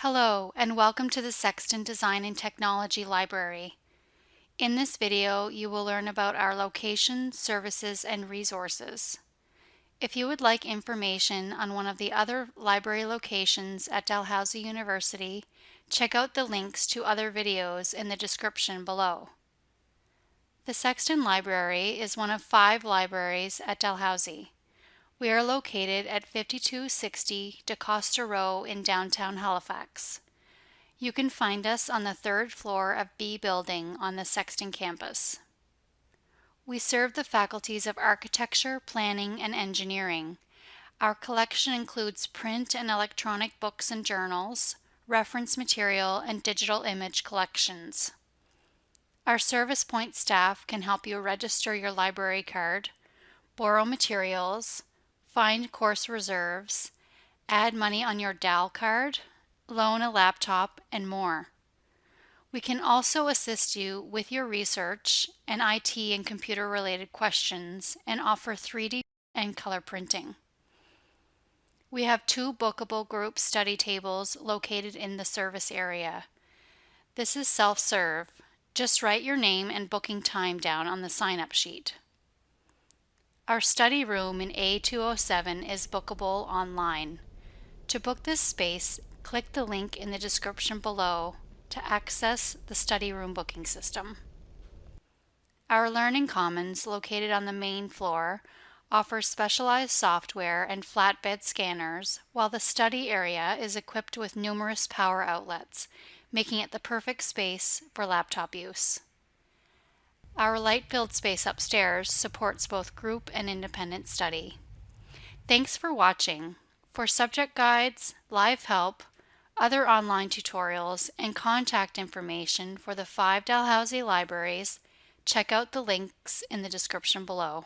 Hello and welcome to the Sexton Design and Technology Library. In this video you will learn about our location, services, and resources. If you would like information on one of the other library locations at Dalhousie University, check out the links to other videos in the description below. The Sexton Library is one of five libraries at Dalhousie. We are located at 5260 DaCosta Row in downtown Halifax. You can find us on the third floor of B Building on the Sexton campus. We serve the faculties of Architecture, Planning, and Engineering. Our collection includes print and electronic books and journals, reference material, and digital image collections. Our Service Point staff can help you register your library card, borrow materials, find course reserves, add money on your DAL card, loan a laptop, and more. We can also assist you with your research and IT and computer related questions and offer 3D and color printing. We have two bookable group study tables located in the service area. This is self-serve. Just write your name and booking time down on the sign-up sheet. Our study room in A207 is bookable online. To book this space, click the link in the description below to access the study room booking system. Our Learning Commons, located on the main floor, offers specialized software and flatbed scanners, while the study area is equipped with numerous power outlets, making it the perfect space for laptop use. Our light-filled space upstairs supports both group and independent study. Thanks for watching. For subject guides, live help, other online tutorials, and contact information for the five Dalhousie libraries, check out the links in the description below.